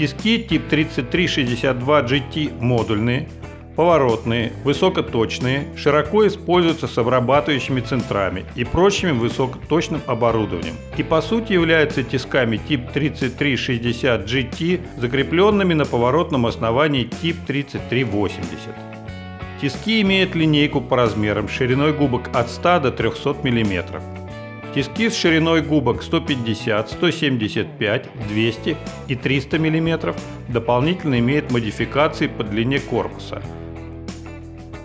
Тиски тип 3362 GT модульные, поворотные, высокоточные, широко используются с обрабатывающими центрами и прочим высокоточным оборудованием и по сути являются тисками тип 3360 GT, закрепленными на поворотном основании тип 3380. Тиски имеют линейку по размерам шириной губок от 100 до 300 мм. Тиски с шириной губок 150, 175, 200 и 300 мм дополнительно имеют модификации по длине корпуса.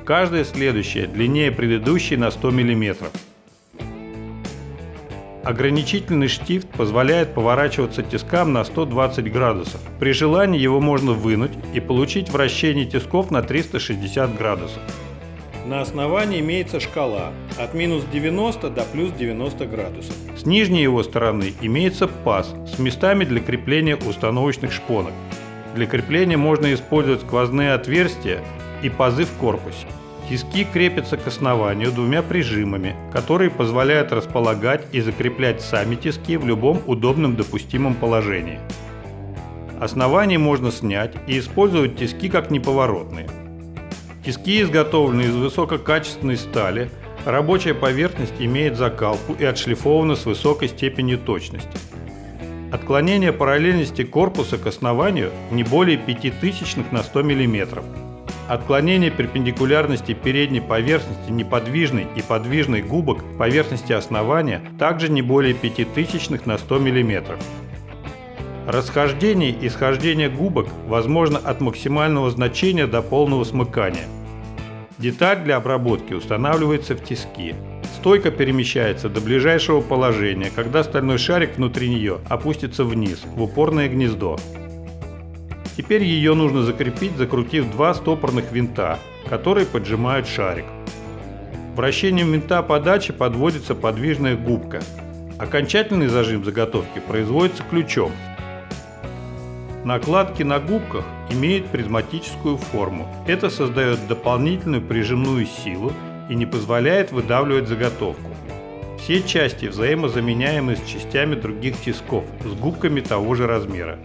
Каждая следующая длиннее предыдущей на 100 мм. Ограничительный штифт позволяет поворачиваться тискам на 120 градусов. При желании его можно вынуть и получить вращение тисков на 360 градусов. На основании имеется шкала от минус 90 до плюс 90 градусов. С нижней его стороны имеется паз с местами для крепления установочных шпонок. Для крепления можно использовать сквозные отверстия и пазы в корпусе. Тиски крепятся к основанию двумя прижимами, которые позволяют располагать и закреплять сами тиски в любом удобном допустимом положении. Основание можно снять и использовать тиски как неповоротные. Тиски изготовлены из высококачественной стали, рабочая поверхность имеет закалку и отшлифована с высокой степенью точности. Отклонение параллельности корпуса к основанию не более 5 тысячных на 100 мм. Отклонение перпендикулярности передней поверхности неподвижной и подвижной губок поверхности основания также не более 5 тысячных на 100 мм. Расхождение и схождение губок возможно от максимального значения до полного смыкания. Деталь для обработки устанавливается в тиски. Стойка перемещается до ближайшего положения, когда стальной шарик внутри нее опустится вниз, в упорное гнездо. Теперь ее нужно закрепить, закрутив два стопорных винта, которые поджимают шарик. Вращением винта подачи подводится подвижная губка. Окончательный зажим заготовки производится ключом, Накладки на губках имеют призматическую форму. Это создает дополнительную прижимную силу и не позволяет выдавливать заготовку. Все части взаимозаменяемы с частями других тисков с губками того же размера.